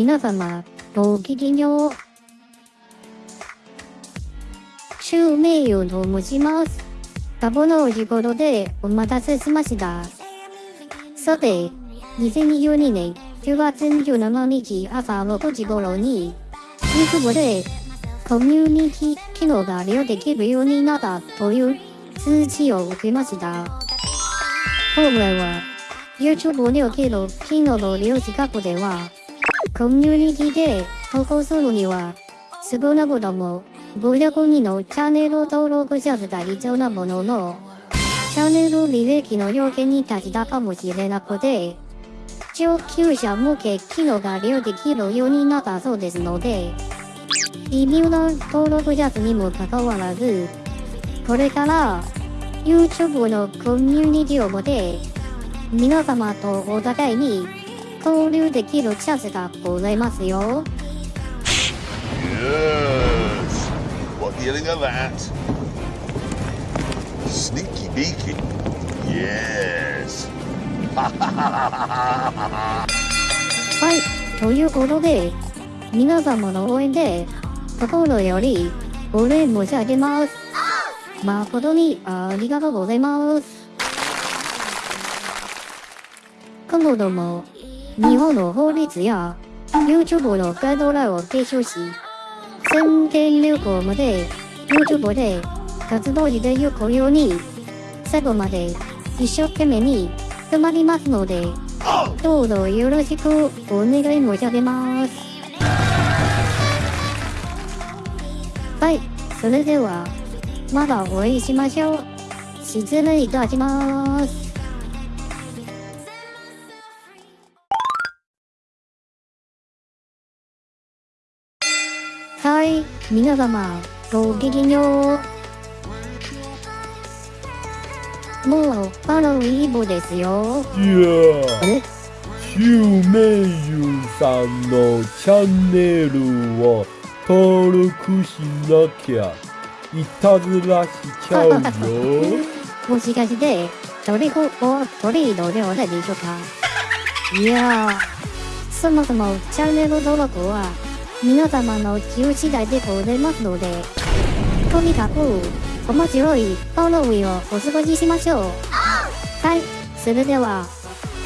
皆様、ごきげんよう。襲名誉と申します。タボの時頃でお待たせしました。さて、2022年9月27日朝6時頃に、YouTube でコミュニティ機能が利用できるようになったという通知を受けました。本来は YouTube における機能の利用資格では、コミュニティで投稿するには、少なくとも500人のチャンネル登録者数が必要なものの、チャンネル履歴の要件に達したかもしれなくて、上級者向け機能が利用できるようになったそうですので、微妙な登録者数にもかかわらず、これから YouTube のコミュニティを持て、皆様とお互いに交流できるチャンスがございますよ。Yes. What of that? Sneaky beaky. Yes. はい、ということで、皆様の応援で、心よりお礼申し上げます。誠にありがとうございます。今後とも、日本の法律や YouTube のガイドラインを提唱し、宣伝流行まで YouTube で活動していくように、最後まで一生懸命に頑張りますので、どうぞよろしくお願い申し上げます。はい、それでは、またお会いしましょう。失礼いたします。はい、皆様、ごきげんよう。もう、ハロウィーンですよ。いやえ？シュウメイユさんのチャンネルを登録しなきゃいたずらしちゃうよ。もしかして、トリコオトリードではないでしょうか？いやー、そもそもチャンネル登録は皆様の自由次第でございますので、とにかく面白いハロウィンをお過ごししましょう。はい、それでは、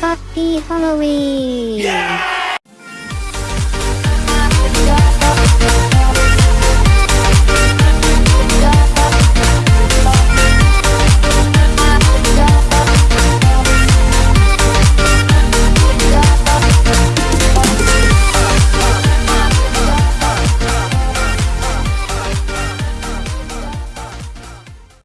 ハッピーハロウィン